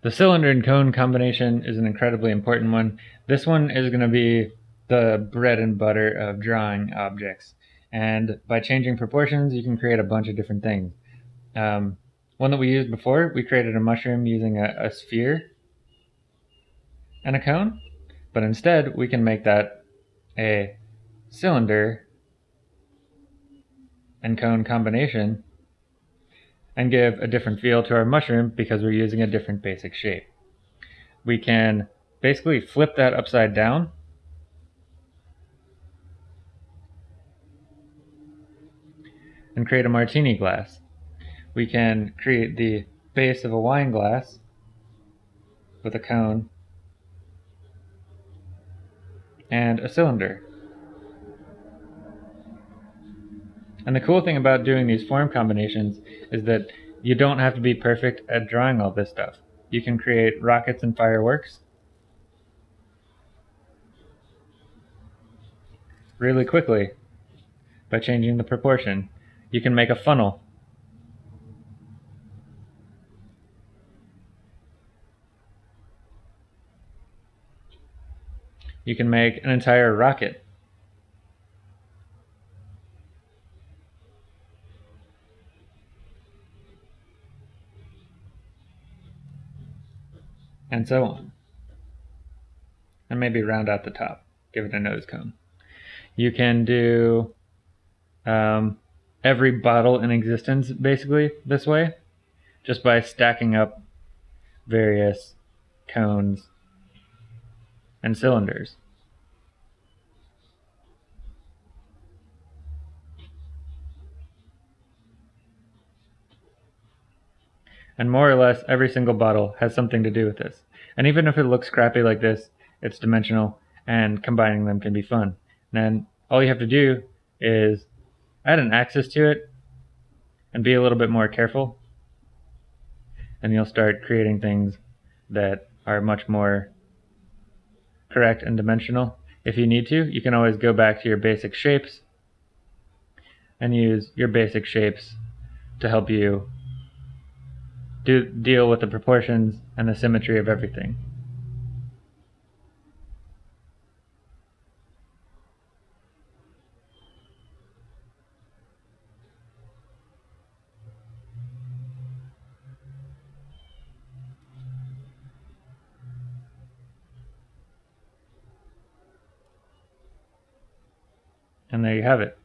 The cylinder and cone combination is an incredibly important one. This one is going to be the bread and butter of drawing objects. And by changing proportions, you can create a bunch of different things. Um, one that we used before, we created a mushroom using a, a sphere and a cone. But instead, we can make that a cylinder and cone combination and give a different feel to our mushroom because we're using a different basic shape. We can basically flip that upside down and create a martini glass. We can create the base of a wine glass with a cone and a cylinder. And the cool thing about doing these form combinations is that you don't have to be perfect at drawing all this stuff. You can create rockets and fireworks really quickly by changing the proportion. You can make a funnel. You can make an entire rocket. And so on. And maybe round out the top, give it a nose cone. You can do um, every bottle in existence basically this way, just by stacking up various cones and cylinders. And more or less every single bottle has something to do with this. And even if it looks crappy like this, it's dimensional and combining them can be fun. And then all you have to do is add an axis to it and be a little bit more careful. And you'll start creating things that are much more correct and dimensional. If you need to, you can always go back to your basic shapes and use your basic shapes to help you do, deal with the proportions and the symmetry of everything. And there you have it.